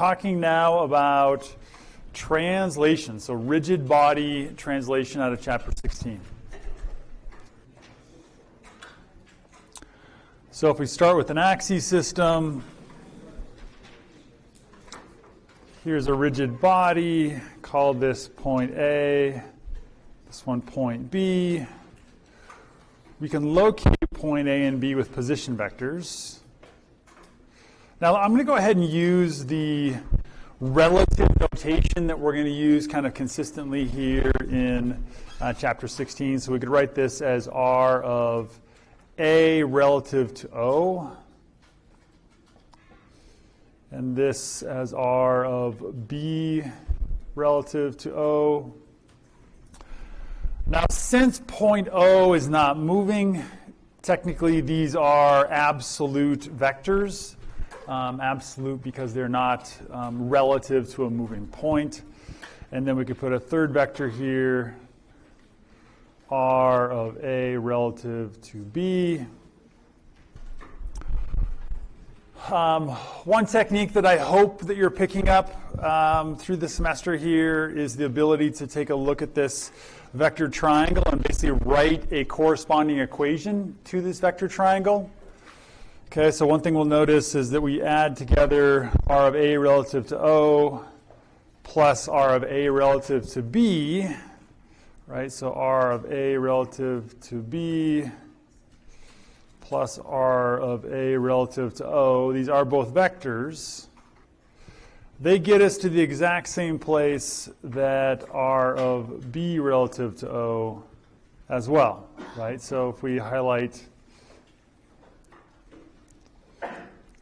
talking now about translation, so rigid body translation out of chapter 16. So if we start with an axis system, here's a rigid body, call this point A, this one point B. We can locate point A and B with position vectors. Now I'm going to go ahead and use the relative notation that we're going to use kind of consistently here in uh, chapter 16. So we could write this as R of A relative to O. And this as R of B relative to O. Now, since point O is not moving, technically these are absolute vectors um, absolute because they're not um, relative to a moving point. And then we could put a third vector here, r of A relative to B. Um, one technique that I hope that you're picking up um, through the semester here is the ability to take a look at this vector triangle and basically write a corresponding equation to this vector triangle. Okay, so one thing we'll notice is that we add together R of A relative to O plus R of A relative to B, right? So R of A relative to B plus R of A relative to O. These are both vectors. They get us to the exact same place that R of B relative to O as well, right? So if we highlight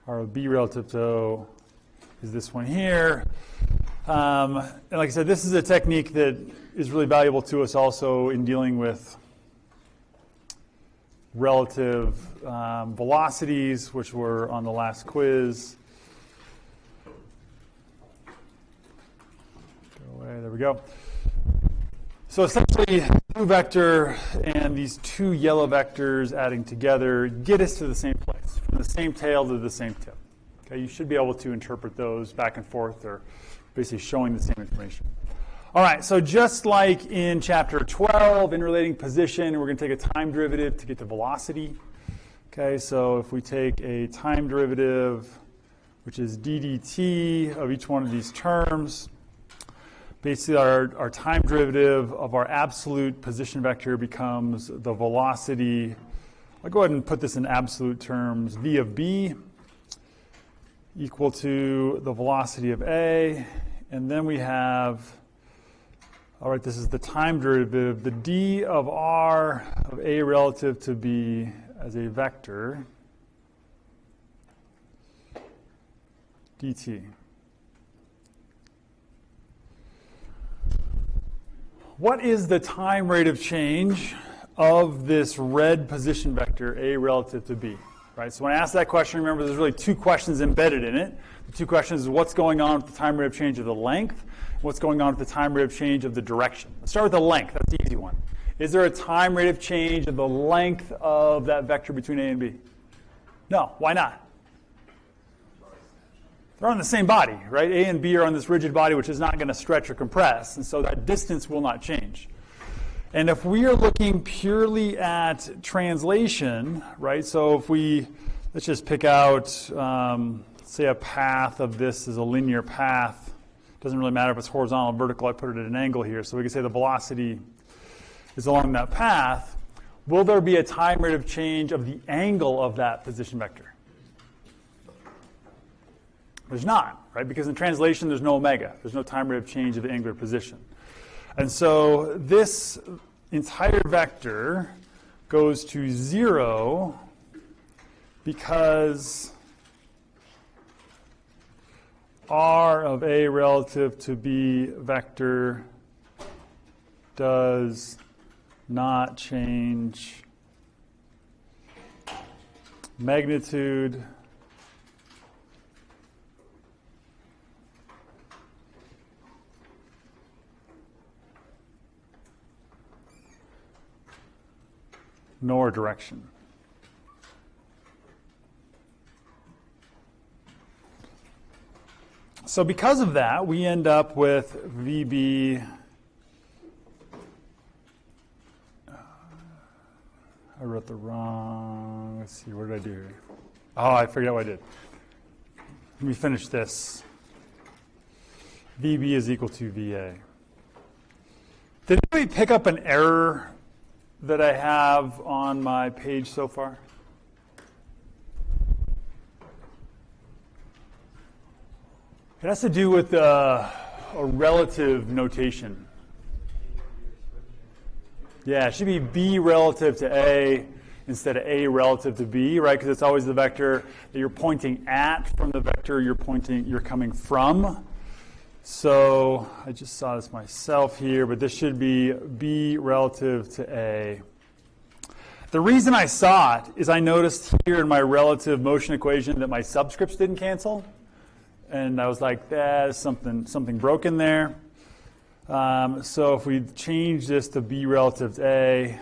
R of B relative to is this one here. Um, and like I said, this is a technique that is really valuable to us also in dealing with relative um, velocities, which were on the last quiz. Go away, there we go. So essentially, blue vector and these two yellow vectors adding together get us to the same place, the same tail to the same tip. Okay, you should be able to interpret those back and forth or basically showing the same information. All right, so just like in chapter 12, in relating position, we're going to take a time derivative to get to velocity. Okay, so if we take a time derivative, which is d dt of each one of these terms, basically our, our time derivative of our absolute position vector becomes the velocity. I'll go ahead and put this in absolute terms. v of b equal to the velocity of a. And then we have, all right, this is the time derivative, the d of r of a relative to b as a vector dt. What is the time rate of change of this red position vector, A relative to B? Right, so when I ask that question, remember there's really two questions embedded in it. The two questions is what's going on with the time rate of change of the length, what's going on with the time rate of change of the direction. Let's start with the length, that's the easy one. Is there a time rate of change of the length of that vector between A and B? No, why not? They're on the same body, right? A and B are on this rigid body, which is not going to stretch or compress, and so that distance will not change. And if we are looking purely at translation, right? So if we, let's just pick out, um, say a path of this is a linear path. Doesn't really matter if it's horizontal or vertical, I put it at an angle here. So we can say the velocity is along that path. Will there be a time rate of change of the angle of that position vector? There's not, right? Because in translation, there's no omega. There's no time rate of change of the angular position. And so this entire vector goes to zero because r of a relative to b vector does not change magnitude nor direction. So because of that, we end up with VB. Uh, I wrote the wrong. Let's see, what did I do? Oh, I figured out what I did. Let me finish this. VB is equal to VA. Did anybody pick up an error that I have on my page so far? It has to do with uh, a relative notation. Yeah, it should be B relative to A instead of A relative to B, right? Because it's always the vector that you're pointing at from the vector you're pointing, you're coming from. So I just saw this myself here, but this should be B relative to A. The reason I saw it is I noticed here in my relative motion equation that my subscripts didn't cancel and I was like, there's something, something broken there. Um, so if we change this to b relative to a,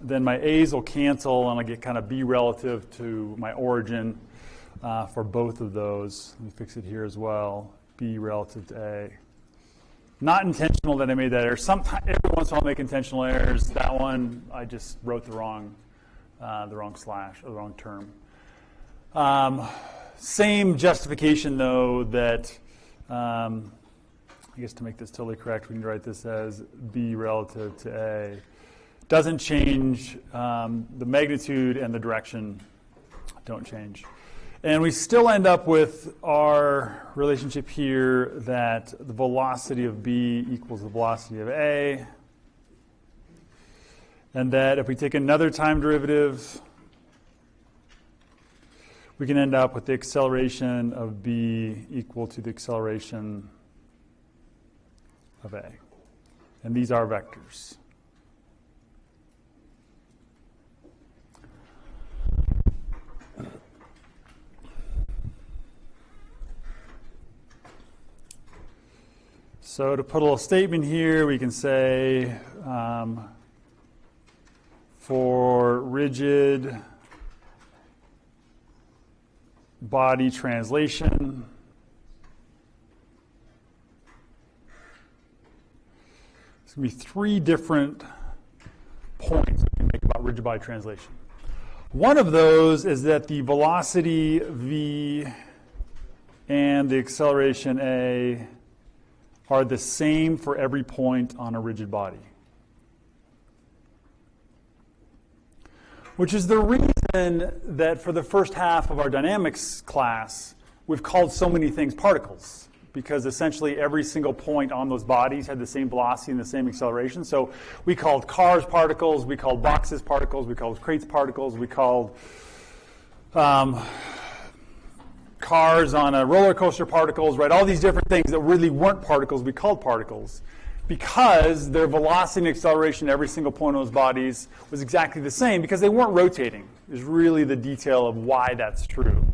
then my a's will cancel and I get kind of b relative to my origin uh, for both of those. Let me fix it here as well, b relative to a. Not intentional that I made that error. Sometimes, every once in a while, I make intentional errors. That one, I just wrote the wrong, uh, the wrong slash, or the wrong term. Um, same justification, though, that um, I guess to make this totally correct, we can write this as B relative to A. Doesn't change. Um, the magnitude and the direction don't change. And we still end up with our relationship here that the velocity of B equals the velocity of A. And that if we take another time derivative, we can end up with the acceleration of b equal to the acceleration of a. And these are vectors. So to put a little statement here, we can say um, for rigid body translation. There's going to be three different points we can make about rigid body translation. One of those is that the velocity v and the acceleration a are the same for every point on a rigid body. which is the reason that for the first half of our dynamics class, we've called so many things particles because essentially every single point on those bodies had the same velocity and the same acceleration. So we called cars particles, we called boxes particles, we called crates particles, we called um, cars on a roller coaster particles, right? All these different things that really weren't particles, we called particles because their velocity and acceleration at every single point on those bodies was exactly the same because they weren't rotating is really the detail of why that's true.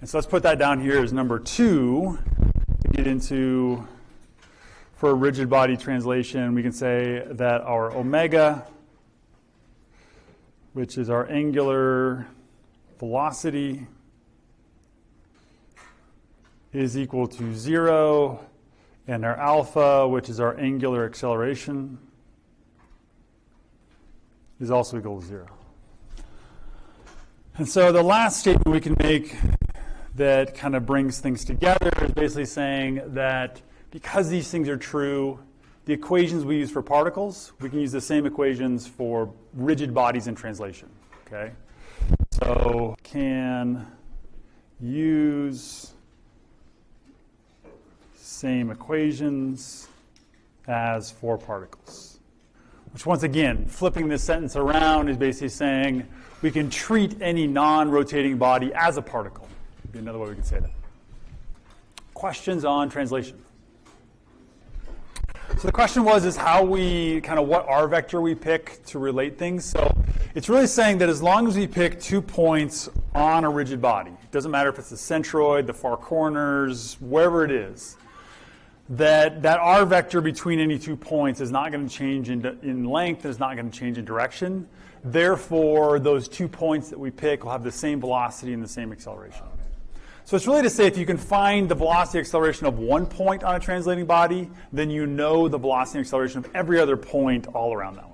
And so let's put that down here as number two to get into for a rigid body translation, we can say that our omega, which is our angular velocity, is equal to zero and our alpha, which is our angular acceleration, is also equal to zero. And so the last statement we can make that kind of brings things together is basically saying that because these things are true, the equations we use for particles, we can use the same equations for rigid bodies in translation. Okay? So can use same equations as for particles. Which once again, flipping this sentence around is basically saying we can treat any non-rotating body as a particle. Would be another way we could say that. Questions on translation? So the question was is how we kind of what R vector we pick to relate things. So it's really saying that as long as we pick two points on a rigid body, it doesn't matter if it's the centroid, the far corners, wherever it is, that that r vector between any two points is not going to change in, in length, and is not going to change in direction. Therefore, those two points that we pick will have the same velocity and the same acceleration. So it's really to say if you can find the velocity acceleration of one point on a translating body, then you know the velocity acceleration of every other point all around that.